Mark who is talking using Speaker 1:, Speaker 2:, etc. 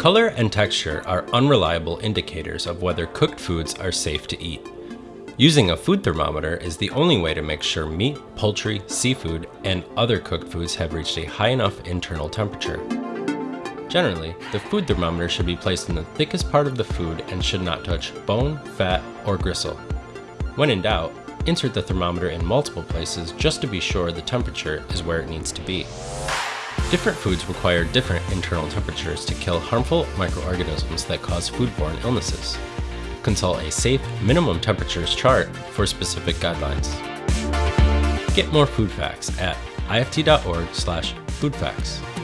Speaker 1: Color and texture are unreliable indicators of whether cooked foods are safe to eat. Using a food thermometer is the only way to make sure meat, poultry, seafood, and other cooked foods have reached a high enough internal temperature. Generally, the food thermometer should be placed in the thickest part of the food and should not touch bone, fat, or gristle. When in doubt, insert the thermometer in multiple places just to be sure the temperature is where it needs to be. Different foods require different internal temperatures to kill harmful microorganisms that cause foodborne illnesses. Consult a safe minimum temperatures chart for specific guidelines. Get more food facts at ift.org/foodfacts.